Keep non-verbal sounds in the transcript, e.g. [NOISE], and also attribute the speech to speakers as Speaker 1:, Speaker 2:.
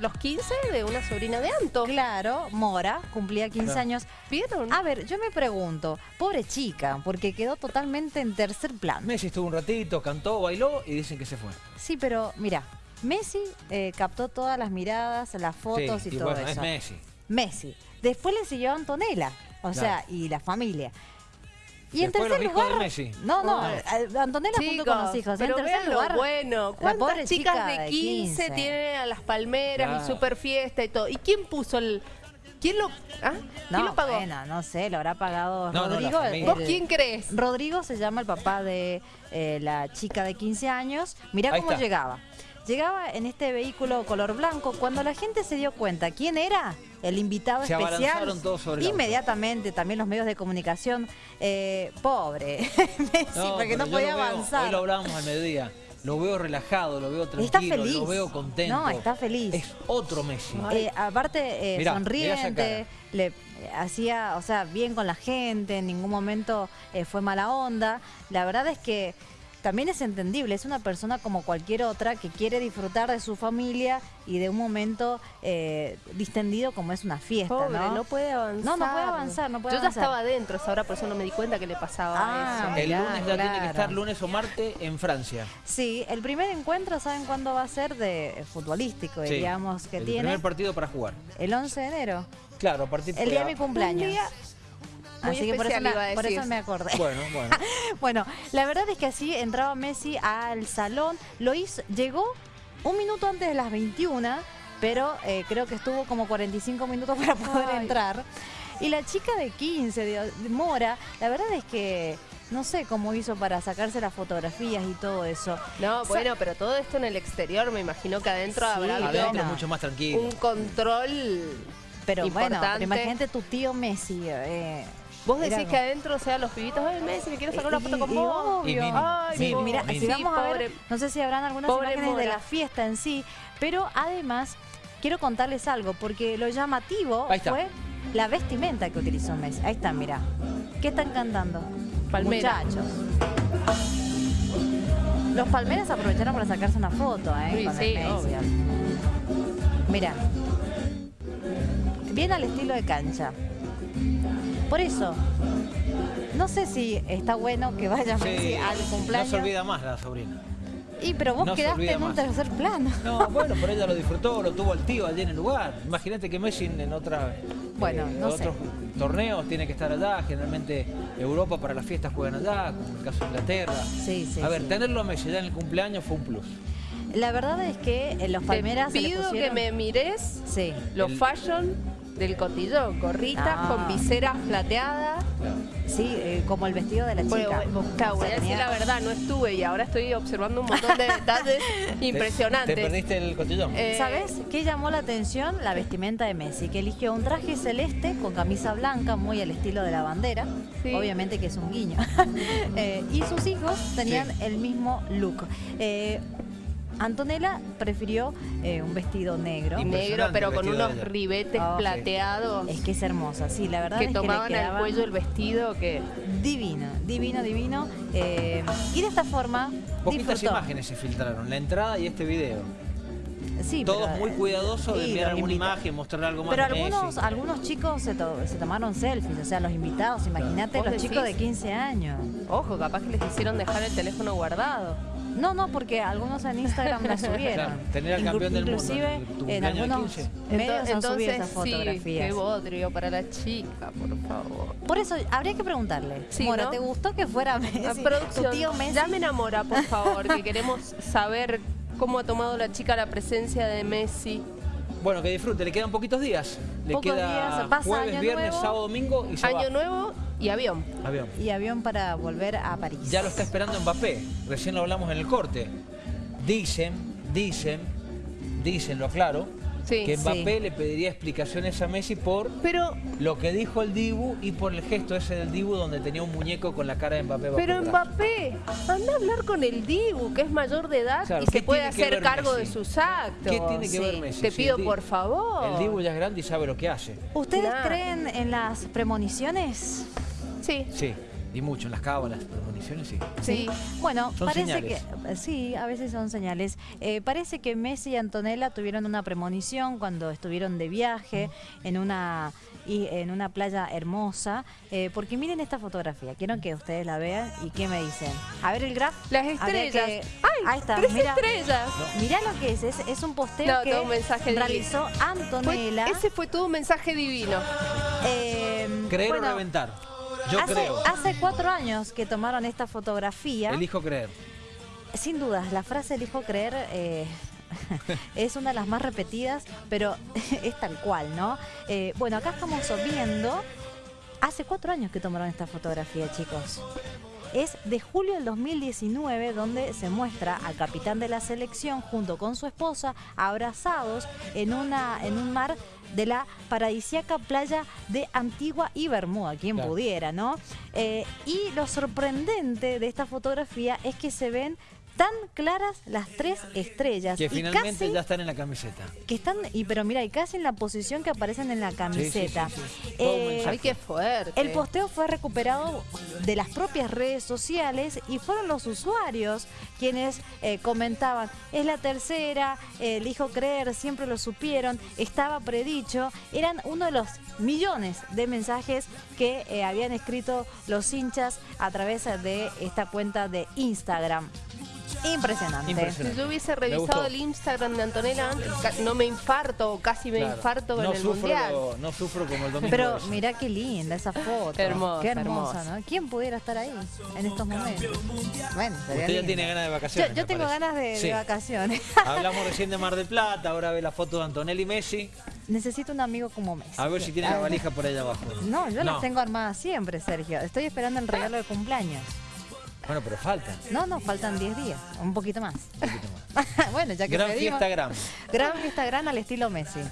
Speaker 1: los 15 de una sobrina de Anto.
Speaker 2: Claro, Mora, cumplía 15
Speaker 3: Claro.
Speaker 2: años.
Speaker 1: ¿Vieron?
Speaker 2: A ver, yo me pregunto, pobre chica, porque quedó totalmente en tercer plano.
Speaker 3: Messi estuvo un ratito, cantó, bailó y dicen que se fue.
Speaker 2: Sí, pero mira, Messi eh, captó todas las miradas, las fotos
Speaker 3: Sí,
Speaker 2: y,
Speaker 3: y
Speaker 2: todo
Speaker 3: bueno, es
Speaker 2: eso.
Speaker 3: Messi.
Speaker 2: Messi. Después le siguió Antonella, o
Speaker 3: Claro.
Speaker 2: sea, y la familia. Y en tercer
Speaker 3: hijos de
Speaker 2: lugar,
Speaker 3: Messi.
Speaker 2: no, no, eh, Antonella junto con los hijos.
Speaker 1: pero
Speaker 2: en tercer
Speaker 1: vean lo
Speaker 2: lugar,
Speaker 1: bueno. ¿Cuántas chicas
Speaker 2: chica
Speaker 1: de
Speaker 2: de
Speaker 1: 15,
Speaker 2: 15?
Speaker 1: tienen a las palmeras
Speaker 3: Claro.
Speaker 1: y super fiesta y todo? ¿Y quién puso el...? ¿Quién lo, ah? ¿Quién lo pagó?
Speaker 2: bueno, no sé, lo habrá pagado
Speaker 3: No,
Speaker 2: Rodrigo.
Speaker 1: ¿Vos quién crees?
Speaker 2: Rodrigo se llama el papá de eh, la chica de 15 años. Mirá
Speaker 3: Ahí
Speaker 2: cómo
Speaker 3: está.
Speaker 2: llegaba. Llegaba en este vehículo color blanco. Cuando la gente se dio cuenta quién era el invitado
Speaker 3: Se
Speaker 2: especial,
Speaker 3: todos sobre
Speaker 2: inmediatamente también los medios de comunicación, eh, pobre [LAUGHS] Messi, porque
Speaker 3: pero
Speaker 2: no podía
Speaker 3: veo-
Speaker 2: avanzar.
Speaker 3: Hoy lo hablábamos al mediodía. Lo veo relajado, lo veo tranquilo,
Speaker 2: Está feliz.
Speaker 3: lo veo contento.
Speaker 2: No, está feliz.
Speaker 3: Es otro Messi.
Speaker 2: Eh, aparte, eh,
Speaker 3: Mirá, mirá esa
Speaker 2: sonriente, le eh, hacía, o sea, bien con la gente, en ningún momento eh, fue mala onda. La verdad es que también es entendible, es una persona como cualquier otra que quiere disfrutar de su familia y de un momento eh, distendido como es una fiesta,
Speaker 1: Pobre,
Speaker 2: ¿no?
Speaker 1: no puede avanzar.
Speaker 2: No, no puede avanzar, no puede
Speaker 1: Yo
Speaker 2: avanzar.
Speaker 1: ya estaba adentro, esa hora por eso no me di cuenta que le pasaba
Speaker 2: Ah,
Speaker 1: eso.
Speaker 3: El lunes ya tiene que estar lunes o martes en Francia.
Speaker 2: Sí, el primer encuentro, ¿saben cuándo va a ser? De eh, futbolístico,
Speaker 3: Sí.
Speaker 2: diríamos, que
Speaker 3: el
Speaker 2: tiene.
Speaker 3: primer partido para jugar.
Speaker 2: El 11 de enero,
Speaker 3: Claro, a partir
Speaker 2: el día de mi
Speaker 3: de...
Speaker 2: cumpleaños.
Speaker 1: Un día muy
Speaker 2: Así que por eso, me, por eso me acordé.
Speaker 3: Bueno, bueno. [LAUGHS]
Speaker 2: Bueno, la verdad es que así entraba Messi al salón, lo hizo, llegó un minuto antes de las 21, pero eh, creo que estuvo como 45 minutos para poder
Speaker 1: Ay.
Speaker 2: entrar. Y la chica de 15, de, de Mora, la verdad es que no sé cómo hizo para sacarse las fotografías y todo eso.
Speaker 1: No, bueno, pero todo esto en el exterior, me imagino que adentro
Speaker 2: Sí,
Speaker 1: habrá
Speaker 3: Adentro
Speaker 2: bueno.
Speaker 3: mucho más tranquilo.
Speaker 1: un control.
Speaker 2: Pero bueno,
Speaker 1: Importante.
Speaker 2: pero imagínate tu tío Messi. eh,
Speaker 1: Vos decís que adentro, o sea, los pibitos, ay, Messi, me quiero sacar una foto con
Speaker 2: y
Speaker 1: vos.
Speaker 2: obvio.
Speaker 3: Y mínimo,
Speaker 1: Ay,
Speaker 2: Sí, mira, si
Speaker 1: Sí,
Speaker 2: vamos a ver, no sé si habrán algunas imágenes de la fiesta en sí, pero además quiero contarles algo, porque lo llamativo fue la vestimenta que utilizó Messi. Ahí está, mira. ¿Qué están cantando?
Speaker 1: Palmera.
Speaker 2: Muchachos. Los palmeras aprovecharon para sacarse una foto, ¿eh?
Speaker 1: Sí,
Speaker 2: con
Speaker 1: sí,
Speaker 2: Messi.
Speaker 1: obvio.
Speaker 2: Mira. Bien al estilo de cancha. Por eso, no sé si está bueno que vaya Messi
Speaker 3: Sí,
Speaker 2: al
Speaker 3: no
Speaker 2: cumpleaños.
Speaker 3: se olvida más la sobrina.
Speaker 2: Y pero vos
Speaker 3: No
Speaker 2: quedaste en un
Speaker 3: más.
Speaker 2: tercer plano.
Speaker 3: No, [LAUGHS] bueno, pero ella lo disfrutó, lo tuvo al tío allí en el lugar. Imagínate que Messi en, otra,
Speaker 2: Bueno, no sé.
Speaker 3: otros torneos tiene que estar allá. Generalmente Europa para las fiestas juegan allá, como en el caso de Inglaterra.
Speaker 2: Sí, sí.
Speaker 3: a ver,
Speaker 2: sí.
Speaker 3: tenerlo a Messi ya en el cumpleaños fue un plus.
Speaker 2: La verdad es que en los Palmeras
Speaker 1: Te
Speaker 2: se le
Speaker 1: pido que me mires
Speaker 2: Sí.
Speaker 1: los
Speaker 3: El-
Speaker 1: fashion del cotillón, gorritas
Speaker 2: Ah.
Speaker 1: con viseras plateadas.
Speaker 2: Sí, eh, como el vestido de la chica.
Speaker 1: Bueno, bueno, claro, voy a decir la verdad, no estuve y ahora estoy observando un montón de detalles impresionantes. [LAUGHS]
Speaker 3: ¿Te, te perdiste el cotillón?
Speaker 1: Eh,
Speaker 2: ¿Sabes qué llamó la atención? La vestimenta de Messi, que eligió un traje celeste con camisa blanca, muy al estilo de la bandera.
Speaker 1: Sí.
Speaker 2: Obviamente que es un guiño. [LAUGHS] Eh, y sus hijos tenían
Speaker 3: Sí.
Speaker 2: el mismo look. Antonella prefirió eh, un vestido negro.
Speaker 1: Negro, pero con unos
Speaker 3: ella.
Speaker 1: ribetes
Speaker 2: Oh, sí.
Speaker 1: plateados
Speaker 2: Es que es hermosa, sí, la verdad
Speaker 1: que
Speaker 2: es que le
Speaker 1: tomaban al
Speaker 2: quedaban
Speaker 1: cuello el vestido que
Speaker 2: divino, divino, divino. Eh, y de esta forma
Speaker 3: Poquitas
Speaker 2: disfrutó.
Speaker 3: imágenes se filtraron, la entrada y este video.
Speaker 2: Sí,
Speaker 3: Todos
Speaker 2: pero,
Speaker 3: muy cuidadosos de enviar alguna
Speaker 2: invita-
Speaker 3: imagen, mostrar algo más
Speaker 2: Pero algunos,
Speaker 3: Messi.
Speaker 2: algunos chicos se, to- se tomaron selfies, o sea, los invitados, imagínate
Speaker 1: ¿Vos
Speaker 2: los
Speaker 1: decís?
Speaker 2: chicos de 15 años.
Speaker 1: Ojo, capaz que les hicieron dejar el teléfono guardado.
Speaker 2: No, no, porque algunos en Instagram la [LAUGHS] subieron.
Speaker 3: Claro, tener al campeón del mundo
Speaker 2: Inclusive
Speaker 3: en
Speaker 2: algunos
Speaker 3: 15.
Speaker 2: medios han subido esas
Speaker 1: sí,
Speaker 2: fotografías.
Speaker 1: qué bodrio para la chica, por favor.
Speaker 2: Por eso habría que preguntarle,
Speaker 1: Sí,
Speaker 2: Mora,
Speaker 1: ¿no?
Speaker 2: ¿te gustó que fuera Messi?
Speaker 1: La
Speaker 2: tu
Speaker 1: producción,
Speaker 2: tío Messi?
Speaker 1: ya me enamora, por [LAUGHS] favor, que queremos saber cómo ha tomado la chica la presencia de Messi.
Speaker 3: Bueno, que disfrute, le quedan poquitos días. Le
Speaker 2: Pocos
Speaker 3: queda
Speaker 2: días, pasa
Speaker 3: jueves,
Speaker 2: Año
Speaker 3: viernes,
Speaker 2: Nuevo.
Speaker 3: sábado, domingo y se
Speaker 1: Año
Speaker 3: va.
Speaker 1: nuevo y avión.
Speaker 3: Avión.
Speaker 2: Y avión para volver a París.
Speaker 3: Ya lo está esperando Mbappé. Recién lo hablamos en el corte. Dicen, dicen, dicen, lo aclaro,
Speaker 1: Sí.
Speaker 3: que
Speaker 2: Sí.
Speaker 3: Mbappé le pediría explicaciones a Messi por
Speaker 1: Pero,
Speaker 3: lo que dijo el Dibu y por el gesto ese del Dibu donde tenía un muñeco con la cara de Mbappé.
Speaker 1: pero. Mbappé, anda a hablar con el Dibu, que es mayor de edad
Speaker 3: Claro,
Speaker 1: y
Speaker 3: ¿qué
Speaker 1: se puede hacer cargo
Speaker 3: Messi?
Speaker 1: de sus actos.
Speaker 3: ¿Qué tiene que
Speaker 2: Sí.
Speaker 3: ver Messi?
Speaker 1: Te pido por favor.
Speaker 3: El Dibu ya es grande y sabe lo que hace.
Speaker 2: ¿Ustedes
Speaker 1: Claro.
Speaker 2: creen en las premoniciones?
Speaker 1: Sí.
Speaker 3: Sí. Y mucho, en las cábalas, premoniciones, sí.
Speaker 1: Sí.
Speaker 2: Bueno,
Speaker 3: Son
Speaker 2: parece
Speaker 3: señales.
Speaker 2: que sí, a veces son señales. Eh, parece que Messi y Antonella tuvieron una premonición cuando estuvieron de viaje en una y en una playa hermosa. Eh, porque miren esta fotografía, quiero que ustedes la vean y qué me dicen. A ver el graph.
Speaker 1: Las estrellas.
Speaker 2: que-
Speaker 1: ¡Ay!
Speaker 2: Ahí está,
Speaker 1: tres
Speaker 2: mira.
Speaker 1: estrellas.
Speaker 2: Mirá lo que es, es, es un posteo
Speaker 1: No,
Speaker 2: que
Speaker 1: todo un mensaje
Speaker 2: realizó Antonella.
Speaker 1: ese fue todo un mensaje divino.
Speaker 2: Eh,
Speaker 3: Creer
Speaker 2: bueno,
Speaker 3: o reventar. Yo
Speaker 2: hace,
Speaker 3: creo.
Speaker 2: hace cuatro años que tomaron esta fotografía.
Speaker 3: Elijo creer.
Speaker 2: Sin dudas, la frase elijo creer eh, [LAUGHS] es una de las más repetidas, pero [LAUGHS] es tal cual, ¿no? Eh, bueno, acá estamos viendo, hace cuatro años que tomaron esta fotografía, chicos. Es de julio del 2019 donde se muestra al capitán de la selección junto con su esposa abrazados en, una, en un mar de la paradisíaca playa de Antigua y Bermuda, quien
Speaker 3: Claro.
Speaker 2: pudiera, ¿no? Eh, y lo sorprendente de esta fotografía es que se ven tan claras las tres estrellas
Speaker 3: Que
Speaker 2: y
Speaker 3: finalmente
Speaker 2: casi
Speaker 3: ya están en la camiseta.
Speaker 2: que están y pero mira y casi en la posición que aparecen en la camiseta.
Speaker 3: sí, sí.
Speaker 2: Eh.
Speaker 1: Ay, qué fuerte.
Speaker 2: el posteo fue recuperado de las propias redes sociales y fueron los usuarios quienes eh, comentaban, es la tercera, eh, elijo creer, siempre lo supieron, estaba predicho. Eran uno de los millones de mensajes que eh, habían escrito los hinchas a través de esta cuenta de Instagram. Impresionante.
Speaker 3: Impresionante.
Speaker 1: Si yo hubiese revisado el Instagram de Antonella antes, no me infarto o casi me
Speaker 3: Claro.
Speaker 1: infarto con
Speaker 3: no
Speaker 1: el
Speaker 3: sufro,
Speaker 1: mundial.
Speaker 3: No sufro como el domingo.
Speaker 2: Pero mira qué linda esa foto.
Speaker 1: Hermosa,
Speaker 2: Qué hermosa,
Speaker 1: hermosa.
Speaker 2: ¿no? ¿Quién pudiera estar ahí en estos momentos? Bueno, sería
Speaker 3: Usted ya tiene ganas de vacaciones.
Speaker 2: yo tengo
Speaker 3: parece.
Speaker 2: ganas de, vacaciones. [LAUGHS]
Speaker 3: Hablamos recién de Mar del Plata, ahora ve la foto de Antonelli y Messi.
Speaker 2: Necesito un amigo como Messi.
Speaker 3: A ver si tiene la valija por allá abajo.
Speaker 2: No, yo
Speaker 3: No.
Speaker 2: las tengo armadas siempre, Sergio. Estoy esperando el regalo de cumpleaños.
Speaker 3: Bueno, pero faltan.
Speaker 2: No, no, faltan 10 días, un poquito más.
Speaker 3: Un poquito más. [LAUGHS]
Speaker 2: bueno, ya que
Speaker 3: Gran
Speaker 2: pedimos-
Speaker 3: fiesta, gran.
Speaker 2: Gran fiesta gran al estilo Messi.